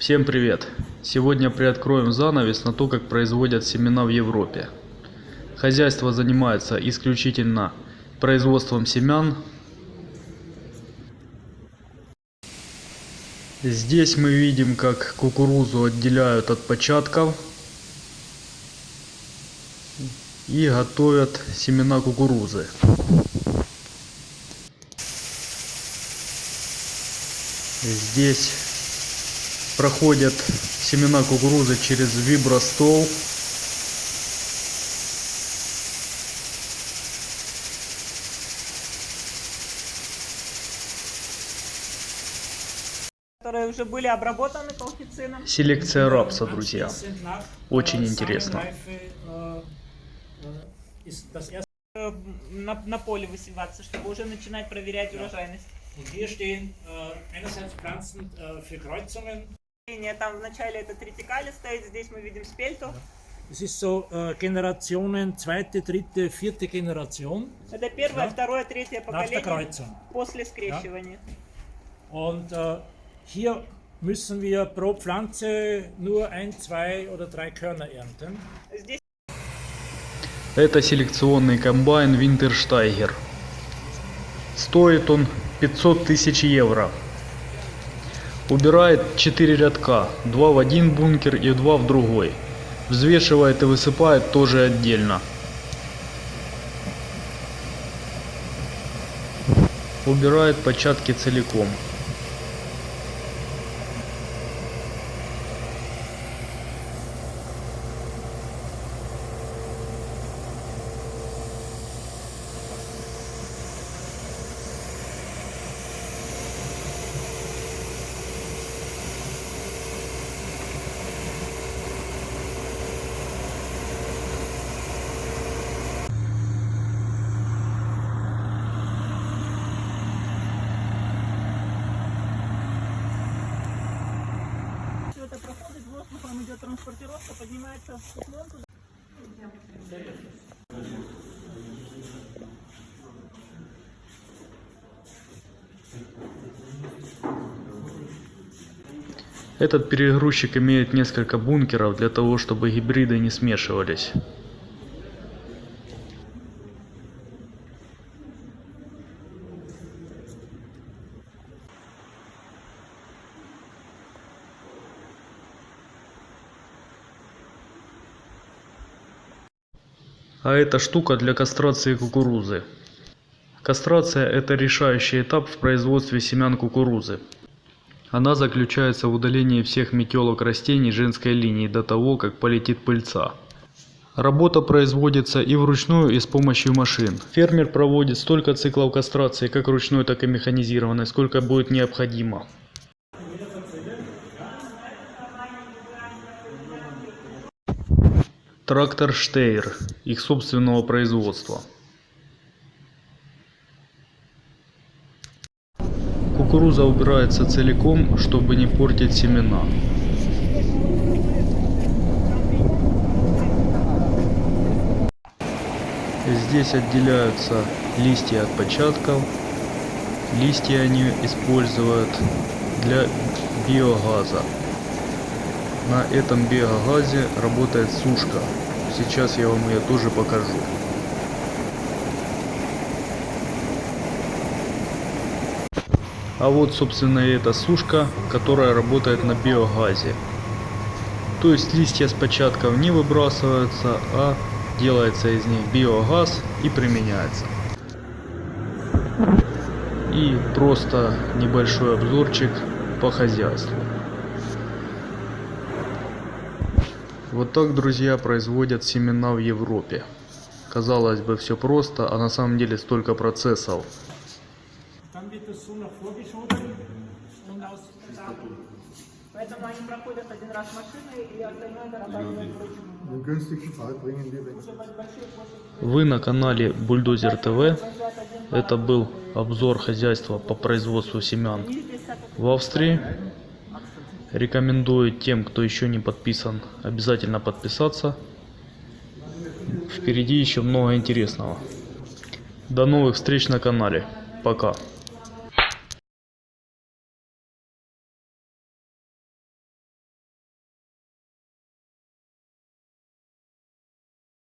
Всем привет! Сегодня приоткроем занавес на то, как производят семена в Европе. Хозяйство занимается исключительно производством семян. Здесь мы видим, как кукурузу отделяют от початков и готовят семена кукурузы. Здесь проходят семена кукурузы через вибростол. которые уже были обработаны колхицином. Селекция рапса, друзья. Очень интересно. Э, На, на поле высеваться, чтобы уже начинать проверять урожайность. Und hier stehen äh, einerseits Pflanzen äh, für Kreuzungen. Там в начале это тритикали стоит, здесь мы видим спельту. Es ist so äh, Generationen, zweite, dritte, vierte Generation. Это первое, Ja. второе, третье Nach der поколение Kreuzung. после скрещивания. Und äh, hier müssen wir pro Pflanze nur ein, zwei oder drei Körner ernten. Здесь Это селекционный комбайн Винтерштайгер. Стоит он 500 тысяч евро. Убирает 4 рядка, 2 в один бункер и 2 в другой. Взвешивает и высыпает тоже отдельно. Убирает початки целиком. Проходит, воздухом идет транспортировка, поднимается в циклонку. Этот перегрузчик имеет несколько бункеров для того, чтобы гибриды не смешивались. А эта штука для кастрации кукурузы. Кастрация это решающий этап в производстве семян кукурузы. Она заключается в удалении всех метелок растений женской линии до того, как полетит пыльца. Работа производится и вручную, и с помощью машин. Фермер проводит столько циклов кастрации, как ручной, так и механизированной, сколько будет необходимо. Трактор Штейр, их собственного производства. Кукуруза убирается целиком, чтобы не портить семена. Здесь отделяются листья от початков. Листья они используют для биогаза. На этом биогазе работает сушка. Сейчас я вам ее тоже покажу. А вот, собственно, и эта сушка, которая работает на биогазе. То есть листья с початков не выбрасываются, а делается из них биогаз и применяется. И просто небольшой обзорчик по хозяйству. Вот так, друзья, производят семена в Европе. Казалось бы, все просто, а на самом деле столько процессов. Поэтому они проходят один раз и остальное дорабатывают weg. Вы на канале Бульдозер ТВ. Это был обзор хозяйства по производству семян в Австрии. Рекомендую тем, кто еще не подписан, обязательно подписаться. Впереди еще много интересного. До новых встреч на канале. Пока.